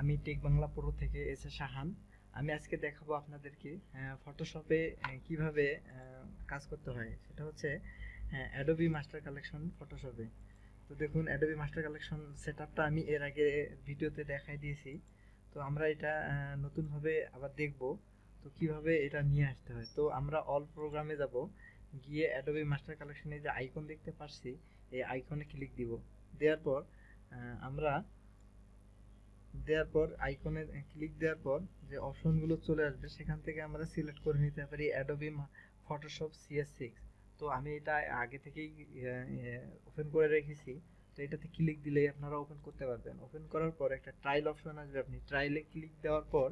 আমি tech Bangla pro থেকে S A Shahan আমি আজকে দেখাবো আপনাদেরকে ফটোশপে কীভাবে কাজ করতে হয়। সেটা হচ্ছে অ্যাডোবি মাস্টার কালেকশন ফটোশপে তো দেখুন অ্যাডোবি মাস্টার কালেকশন সেটআপটা আমি এর আগে ভিডিওতে দেখাই দিয়েছি। তো আমরা এটা নতুনভাবে আবার দেখব, তো কীভাবে এটা নিয়ে আসতে হয়। তো আমরা অল প্রোগ্রামে যাব, গিয়ে অ্যাডোবি মাস্টার কালেকশনে যে আইকন দেখতে পাচ্ছি এই আইকনে ক্লিক দিব। দেওয়ার পর আমরা দেওয়ার পর আইকনে ক্লিক দেওয়ার পর যে অপশনগুলো চলে আসবে, সেখান থেকে আমরা সিলেক্ট করে নিতে পারি অ্যাডোবি ফটোশপ সিএস সিক্স তো আমি এটা আগে থেকেই ওপেন করে রেখেছি। তো এটাতে ক্লিক দিলেই আপনারা ওপেন করতে পারবেন। ওপেন করার পর একটা ট্রায়াল অপশন আসবে। আপনি ট্রায়ালে ক্লিক দেওয়ার পর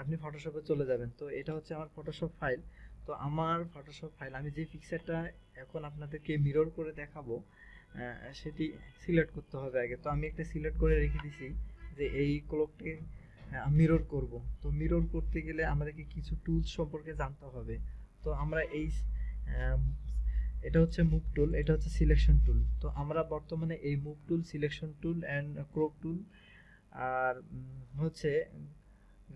আপনি ফটোশপে চলে যাবেন। তো এটা হচ্ছে আমার ফটোশপ ফাইল তো আমার ফটোশপ ফাইল আমি যে পিকচারটা এখন আপনাদেরকে মিরর করে দেখাবো সেটি সিলেক্ট করতে হবে আগে। তো আমি একটা সিলেক্ট করে রেখে দিছি যে এই ক্লোককে মিরর করব। তো মিরর করতে গেলে আমাদেরকে কিছু টুলস সম্পর্কে জানতে হবে। তো আমরা এই এটা হচ্ছে মুভ টুল এটা হচ্ছে সিলেকশন টুল তো আমরা বর্তমানে এই move tool selection tool and crop tool আর হচ্ছে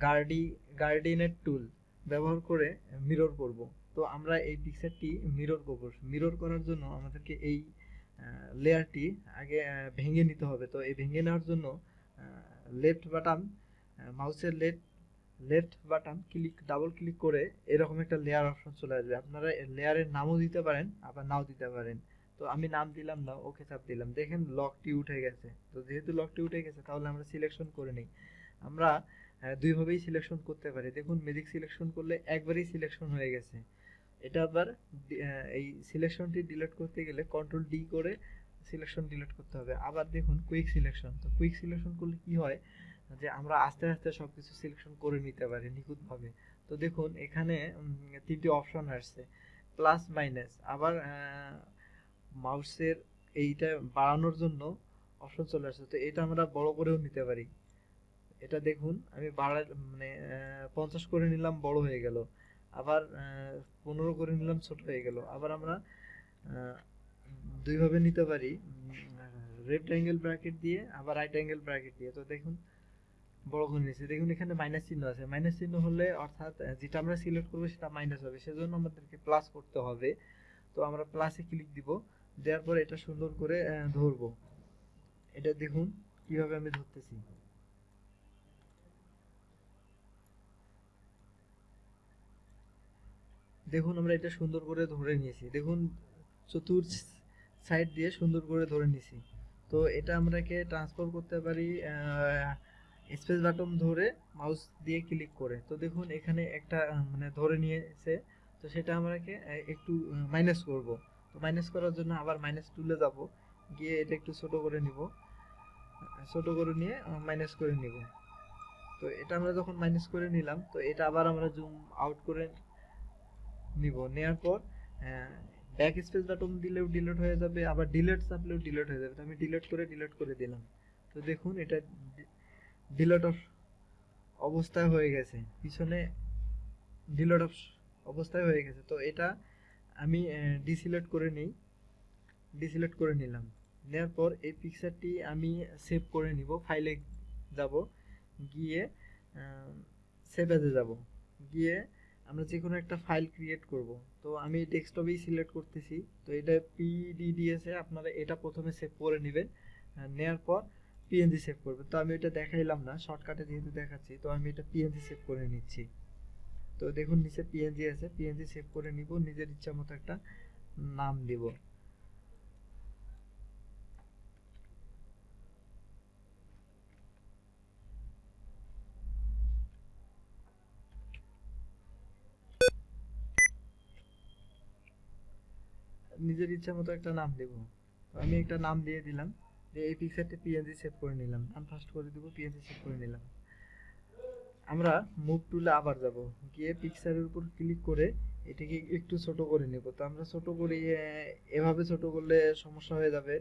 গার্ডি গার্ডিনেট টুল ব্যবহার করে মিরর করব। তো আমরা এই পিকচারটি মিরর করব। মিরর করার জন্য আমাদেরকে এই লেয়ারটি আগে ভেঙে নিতে হবে। তো এই ভেঙে নেওয়ার জন্য লেফট বাটন মাউসের left left button click double click করে এরকম একটা লেয়ার অপশন চলে আসবে। আপনারা লেয়ারের নামও দিতে পারেন, আবার নাও দিতে পারেন। তো আমি নাম দিলাম না, ওকে চাপ দিলাম। দেখেন লকটি উঠে গেছে। তো যেহেতু লকটি উঠে গেছে, তাহলে আমরা সিলেকশন করে নিই। আমরা দুইভাবেই সিলেকশন করতে পারি। দেখুন ম্যাজিক সিলেকশন করলে একবারেই সিলেকশন হয়ে গেছে। এটা আবার এই সিলেকশনটি ডিলিট করতে গেলে কন্ট্রোল ডি করে সিলেকশন ডিলিট করতে হবে। আবার দেখুন কুইক সিলেকশন তো কুইক সিলেকশন করলে কি হয়? যে আমরা আস্তে আস্তে সব কিছু সিলেকশন করে নিতে পারি নিখুঁতভাবে। তো দেখুন এখানে তিনটি অপশন আসছে। প্লাস মাইনাস আবার মাউসের এইটা বাড়ানোর জন্য অপশন চলে আসছে। তো এটা আমরা বড় করেও নিতে পারি। এটা দেখুন, আমি বাড়া মানে পঞ্চাশ করে নিলাম, বড় হয়ে গেল। আবার পনেরো করে নিলাম, ছোট হয়ে গেল। আবার আমরা দুইভাবে নিতে পারি। লেফট অ্যাঙ্গেল ব্র্যাকেট দিয়ে, আবার রাইট অ্যাঙ্গেল ব্র্যাকেট দিয়ে। তো দেখুন, বড় করে নিয়েছি। দেখুন, এখানে মাইনাস চিহ্ন আছে। মাইনাস চিহ্ন হলে, অর্থাৎ যেটা আমরা সিলেক্ট করব, সেটা মাইনাস হবে। সেজন্য আমাদেরকে প্লাস করতে হবে। তো আমরা প্লাসে ক্লিক দিব। দেওয়ার পর এটা সুন্দর করে ধরবো। এটা দেখুন, কীভাবে আমি ধরতেছি। দেখুন আমরা এটা সুন্দর করে ধরে নিয়েছি। দেখুন, চতুর সাইড দিয়ে সুন্দর করে ধরে নিয়েছি। তো এটা আমরাকে ট্রান্সফার করতে পারি স্পেস বাটন ধরে মাউস দিয়ে ক্লিক করে। তো দেখুন, এখানে একটা মানে ধরে নিয়েছে। তো সেটা আমরাকে একটু মাইনাস করব। তো মাইনাস করার জন্য আবার মাইনাস টুলে যাব। গিয়ে এটা একটু ছোট করে নিব। ছোট করে নিয়ে মাইনাস করে নিব। তো এটা আমরা যখন মাইনাস করে নিলাম, তো এটা আবার আমরা জুম আউট করে নিব। নেওয়ার পর ব্যাক স্পেস বাটন দিলেও ডিলিট হয়ে যাবে, আবার ডিলেট চাপলেও ডিলেট হয়ে যাবে। তো আমি ডিলেট করে ডিলেট করে দিলাম। তো দেখুন, এটা ডিলিট অবস্থায় হয়ে গেছে। পিছনে ডিলিট অবস্থায় হয়ে গেছে। তো এটা আমি ডিসিলেক্ট করে নিই। ডিসিলেক্ট করে নিলাম। নেওয়ার পর এই পিকচারটি আমি সেভ করে নিব। ফাইলে যাব। গিয়ে সেভ অ্যাজে যাব। গিয়ে আমরা যে কোনো একটা ফাইল ক্রিয়েট করব। তো আমি ডেস্কটপেই সিলেক্ট করতেছি। তো এটা পিডিডিএসে আপনারা এটা প্রথমে সেভ করে নেবেন। নেওয়ার পর পিএনজি সেভ করবেন। তো আমি এটা দেখাইলাম না শর্টকাটে যেহেতু দেখাচ্ছি, তো আমি এটা পিএনজি সেভ করে নিচ্ছি। তো দেখুন, নিচে পিএনজি আছে। পিএনজি সেভ করে নিব, নিজের ইচ্ছা মতো একটা নাম দিব। নিজের ইচ্ছা মতো একটা নাম দেব। তো আমি একটা নাম দিয়ে দিলাম, যে এই পিকচারটা পিএনজি সেভ করে নিলাম। নাম ফার্স্ট করে দিব পিএনজি সেভ করে নিলাম। আমরা মুভ টুলে আবার যাব। গিয়ে পিকচারের উপর ক্লিক করে এটাকে একটু ছোট করে নেব। তো আমরা ছোট করি এভাবে ছোট করলে সমস্যা হয়ে যাবে,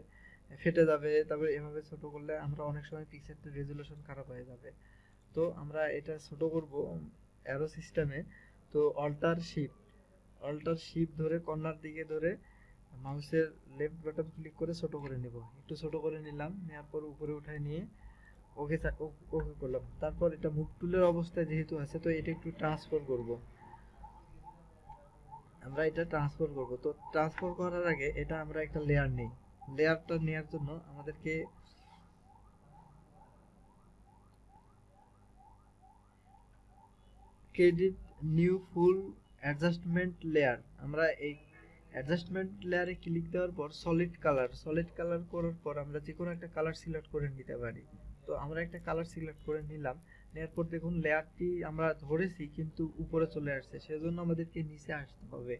ফেটে যাবে। তারপরে এভাবে ছোট করলে আমরা অনেক সময় পিকচারটা রেজুলেশন খারাপ হয়ে যাবে। তো আমরা এটা ছোট করব অ্যারো সিস্টেমে তো অল্টার শিফট অল্টার শিফট ধরে কর্নার দিকে ধরে মাউসের লেফট বাটন ক্লিক করে ছোট করে নেব। একটু ছোট করে নিলাম নেওয়ার পর উপরে উঠায় নিয়ে ওকে ওকে করলাম। তারপর এটা মুভ টুলের অবস্থায় যেহেতু আছে, তো এটা একটু ট্রান্সফার করব। আমরা এটা ট্রান্সফার করব। তো ট্রান্সফার করার আগে এটা আমরা একটা লেয়ার নেই। লেয়ারটা নেওয়ার জন্য আমাদেরকে credit new fill adjustment layer আমরা এই অ্যাডজাস্টমেন্ট লেয়ারে ক্লিক দেওয়ার পর সলিড কালার সলিড কালার করার পর আমরা যে কোনো একটা কালার সিলেক্ট করে নিতে পারি। তো আমরা একটা কালার সিলেক্ট করে নিলাম নেওয়ার পর দেখুন লেয়ারটি আমরা ধরেছি কিন্তু উপরে চলে আসছে, সেজন্য আমাদেরকে নিচে আসতে হবে।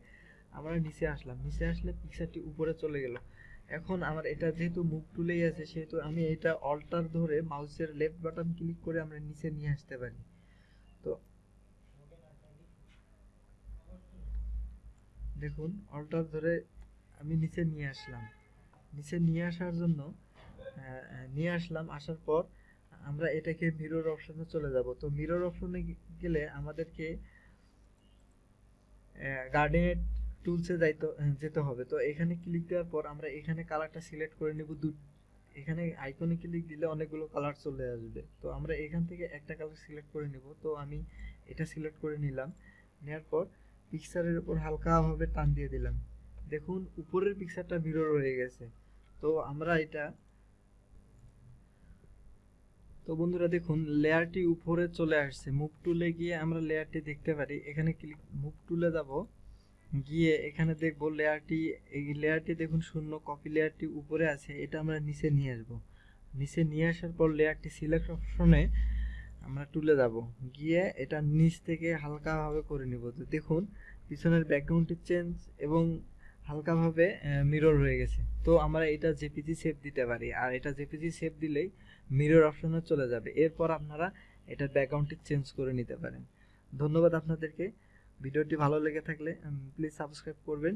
আমরা নিচে আসলাম, নিচে আসলে পিকচারটি উপরে চলে গেল। এখন আমার এটা যেহেতু মুখ টুলেই আছে, সেহেতু আমি এটা অল্টার ধরে মাউসের লেফট বাটন ক্লিক করে আমরা নিচে নিয়ে আসতে পারি। দেখুন, অল্টার ধরে আমি নিচে নিয়ে আসলাম। নিচে নিয়ে আসার জন্য নিয়ে আসলাম, আসার পর আমরা এটাকে মিরর অপশনে চলে যাব। তো মিরর অপশনে গেলে আমাদেরকে গার্ডেন টুলসে যাইতে, যেতে হবে। তো এখানে ক্লিক দেওয়ার পর আমরা এখানে কালারটা সিলেক্ট করে নেব দু, এখানে আইকনে ক্লিক দিলে অনেকগুলো কালার চলে আসবে। তো আমরা এখান থেকে একটা কালার সিলেক্ট করে নেব। তো আমি এটা সিলেক্ট করে নিলাম। নেওয়ার পর পিকচারের উপর হালকাভাবে টান দিয়ে দিলাম। দেখুন, উপরের পিকচারটা মিরর হয়ে গেছে। তো আমরা এটা, তো বন্ধুরা দেখুন লেয়ারটি উপরে চলে আসছে। মুভ টুলে গিয়ে আমরা লেয়ারটি দেখতে পারি। এখানে ক্লিক মুভ টুলে যাব। গিয়ে এখানে দেখব লেয়ারটি এই লেয়ারটি দেখুন শূন্য কপি লেয়ারটি উপরে আছে। এটা আমরা নিচে নিয়ে আসব। নিচে নিয়ে আসার পর লেয়ারটি সিলেক্ট অপশনে আমরা তুলে যাব। গিয়ে এটা নিচ থেকে হালকাভাবে করে নিব। তো দেখুন, পিছনের ব্যাকগ্রাউন্ডটি চেঞ্জ এবং হালকাভাবে মিরর হয়ে গেছে। তো আমরা এটা জেপিজি সেভ দিতে পারি। আর এটা জেপিজি সেভ দিলেই মিরর অপশনে চলে যাবে। এরপর আপনারা এটার ব্যাকগ্রাউন্ডটি চেঞ্জ করে নিতে পারেন। ধন্যবাদ আপনাদেরকে। ভিডিওটি ভালো লেগে থাকলে প্লিজ সাবস্ক্রাইব করবেন।